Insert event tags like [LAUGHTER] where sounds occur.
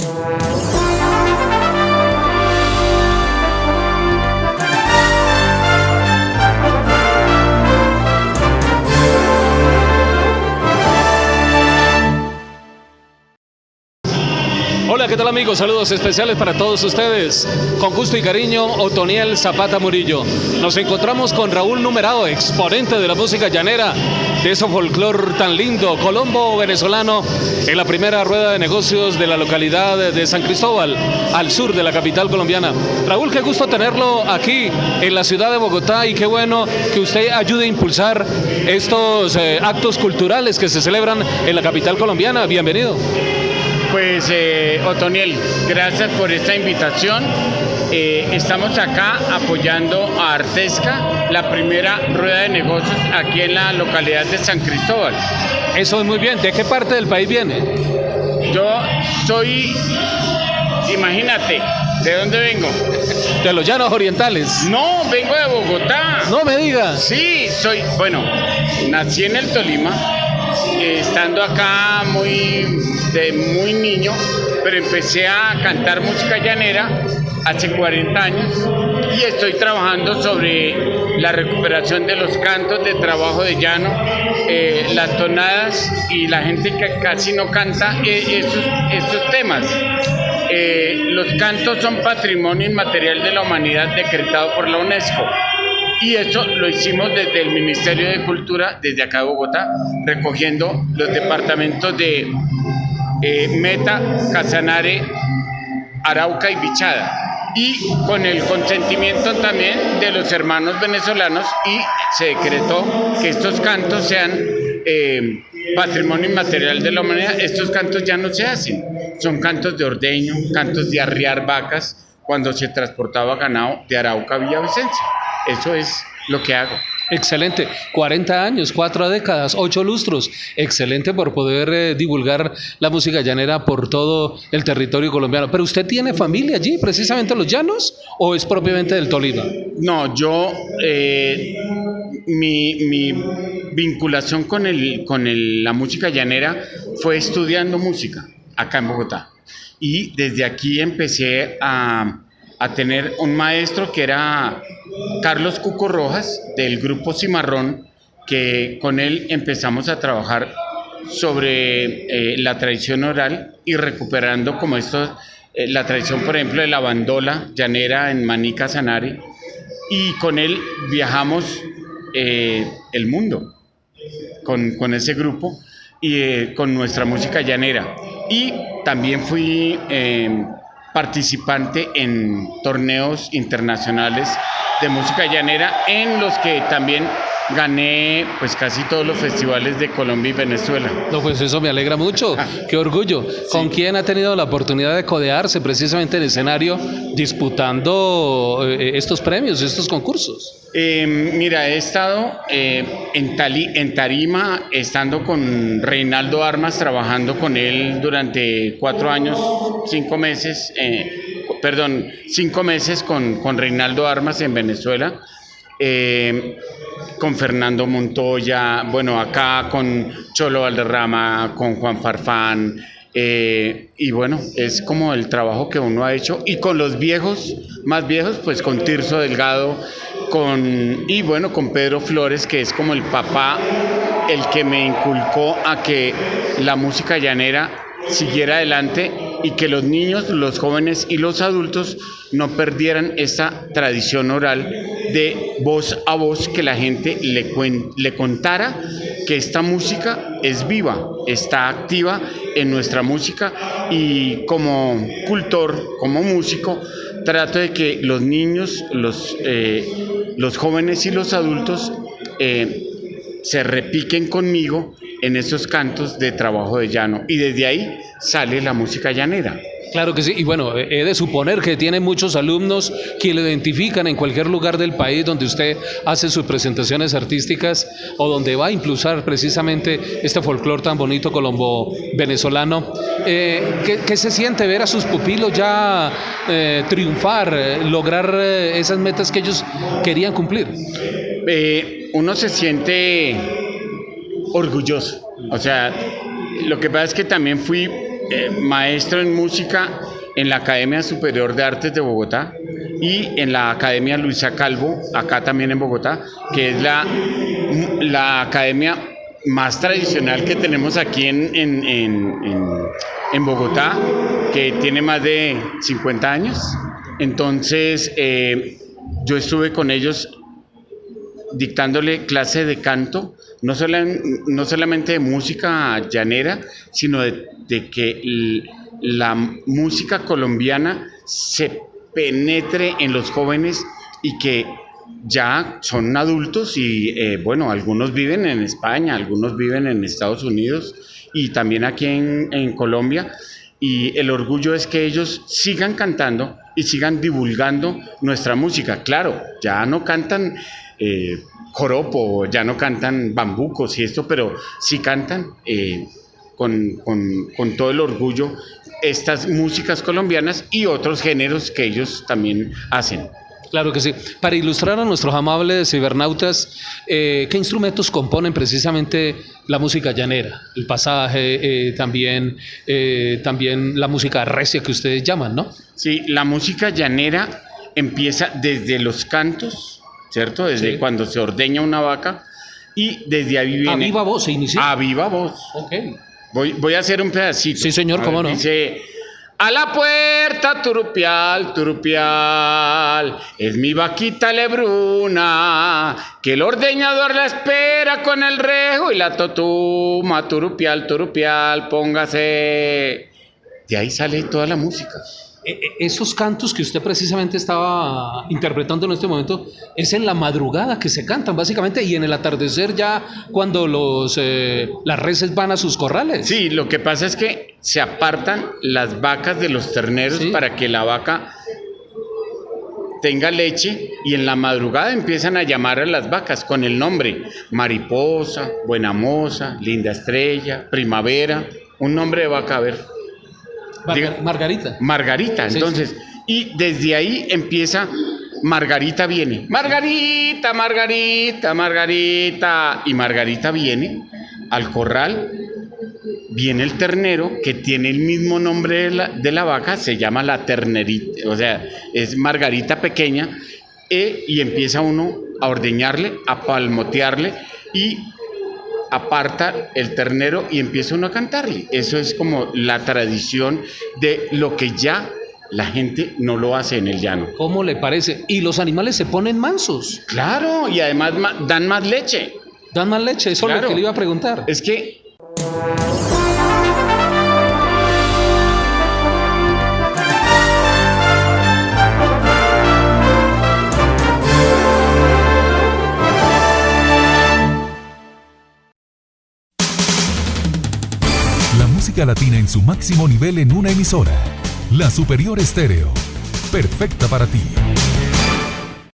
Música Hola, ¿qué tal amigos? Saludos especiales para todos ustedes. Con gusto y cariño, Otoniel Zapata Murillo. Nos encontramos con Raúl Numerado, exponente de la música llanera, de ese folclor tan lindo, colombo venezolano, en la primera rueda de negocios de la localidad de San Cristóbal, al sur de la capital colombiana. Raúl, qué gusto tenerlo aquí en la ciudad de Bogotá y qué bueno que usted ayude a impulsar estos eh, actos culturales que se celebran en la capital colombiana. Bienvenido. Pues eh, Otoniel, gracias por esta invitación. Eh, estamos acá apoyando a Artesca, la primera rueda de negocios aquí en la localidad de San Cristóbal. Eso es muy bien. ¿De qué parte del país viene? Yo soy, imagínate, ¿de dónde vengo? De los llanos orientales. No, vengo de Bogotá. No me digas. Sí, soy, bueno, nací en el Tolima, eh, estando acá muy de muy niño, pero empecé a cantar música llanera hace 40 años y estoy trabajando sobre la recuperación de los cantos de trabajo de llano, eh, las tonadas y la gente que casi no canta eh, esos, temas. Eh, los cantos son patrimonio inmaterial de la humanidad decretado por la UNESCO. Y eso lo hicimos desde el Ministerio de Cultura, desde acá de Bogotá, recogiendo los departamentos de eh, Meta, Casanare, Arauca y Bichada. Y con el consentimiento también de los hermanos venezolanos y se decretó que estos cantos sean eh, patrimonio inmaterial de la humanidad. Estos cantos ya no se hacen. Son cantos de ordeño, cantos de arriar vacas cuando se transportaba ganado de Arauca a Villavicencio. Eso es lo que hago. Excelente, 40 años, 4 décadas, 8 lustros. Excelente por poder eh, divulgar la música llanera por todo el territorio colombiano. ¿Pero usted tiene familia allí, precisamente en los llanos, o es propiamente del Tolima? No, yo, eh, mi, mi, vinculación con, el, con el, la música llanera fue estudiando música acá en Bogotá. Y desde aquí empecé a a tener un maestro que era Carlos Cuco Rojas del grupo Cimarrón, que con él empezamos a trabajar sobre eh, la tradición oral y recuperando como esto, eh, la tradición por ejemplo de la bandola llanera en Manica Sanari y con él viajamos eh, el mundo con, con, ese grupo y con nuestra música llanera. Y también fui participante en torneos internacionales de música llanera en los que también gané pues casi todos los festivales de Colombia y Venezuela. No, pues eso me alegra mucho, [LAUGHS] qué orgullo. ¿Con quién ha tenido la oportunidad de codearse precisamente en escenario disputando eh, estos premios, estos concursos? Eh, mira, he estado eh, en, Tali, en Tarima, estando con Reinaldo Armas, trabajando con él durante cuatro años, cinco meses, eh, perdón, cinco meses con, con Reinaldo Armas en Venezuela. Eh, con Fernando Montoya, bueno, acá con Cholo Valderrama, con Juan Farfán, eh, y bueno, es como el trabajo que uno ha hecho. Y con los viejos, más viejos, pues con Tirso Delgado, con, y bueno, con Pedro Flores, que es como el papá, el que me inculcó a que la música llanera siguiera adelante y que los niños, los jóvenes y los adultos no perdieran esa tradición oral de voz a voz que la gente le, contara que esta música es viva, está activa en nuestra música y como cultor, como músico, trato de que los niños, los, eh, los jóvenes y los adultos eh, se repiquen conmigo en esos cantos de trabajo de llano y desde ahí sale la música llanera. Claro que sí, y bueno, he de suponer que tiene muchos alumnos que lo identifican en cualquier lugar del país donde usted hace sus presentaciones artísticas o donde va a impulsar precisamente este folclore tan bonito colombo-venezolano. Eh, ¿qué, se siente ver a sus pupilos ya eh, triunfar, eh, lograr esas metas que ellos querían cumplir? uno se siente orgulloso, o sea, lo que pasa es que también fui eh, maestro en música en la Academia Superior de Artes de Bogotá y en la Academia Luisa Calvo, acá también en Bogotá, que es la, la academia más tradicional que tenemos aquí en, en, en, en Bogotá, que tiene más de 50 años. Entonces, eh, yo estuve con ellos dictándole clase de canto, no, no solamente de música llanera, sino de, que la música colombiana se penetre en los jóvenes y que ya son adultos y eh, bueno, algunos viven en España, algunos viven en Estados Unidos y también aquí en, Colombia y el orgullo es que ellos sigan cantando y sigan divulgando nuestra música. Claro, ya no cantan eh, joropo, ya no cantan bambucos y esto, pero sí cantan eh, con, con todo el orgullo estas músicas colombianas y otros géneros que ellos también hacen. Claro que sí. Para ilustrar a nuestros amables cibernautas, eh, ¿qué instrumentos componen precisamente la música llanera? El pasaje, eh, también, también la música recia que ustedes llaman, ¿no? Sí, la música llanera empieza desde los cantos, ¿cierto? Desde cuando se ordeña una vaca y desde ahí viene... A viva voz se inicia. A viva voz. Ok. Voy, voy a hacer un pedacito. Sí, señor, cómo no. Dice... A la puerta, turupial, turupial, es mi vaquita lebruna, que el ordeñador la espera con el rejo y la totuma, turupial, turupial, póngase. De ahí sale toda la música. E, e, esos cantos que usted precisamente estaba interpretando en este momento es en la madrugada que se cantan básicamente y en el atardecer ya cuando los eh, las reses van a sus corrales. Sí, lo que pasa es que se apartan las vacas de los terneros para que la vaca tenga leche y en la madrugada empiezan a llamar a las vacas con el nombre mariposa, buena moza, linda estrella, primavera, un nombre de vaca a ver. Margarita. Margarita, entonces. Y desde ahí empieza, Margarita viene. Margarita, Margarita, Margarita. Y Margarita viene al corral. Viene el ternero que tiene el mismo nombre de la, de la vaca, se llama la ternerita, o sea, es Margarita pequeña, e, y empieza uno a ordeñarle, a palmotearle y aparta el ternero y empieza uno a cantarle. Eso es como la tradición de lo que ya la gente no lo hace en el llano. ¿Cómo le parece? Y los animales se ponen mansos. Claro, y además dan más leche. Dan más leche, eso es lo que le iba a preguntar. Es que latina en su máximo nivel en una emisora. La Superior Estéreo. Perfecta para ti.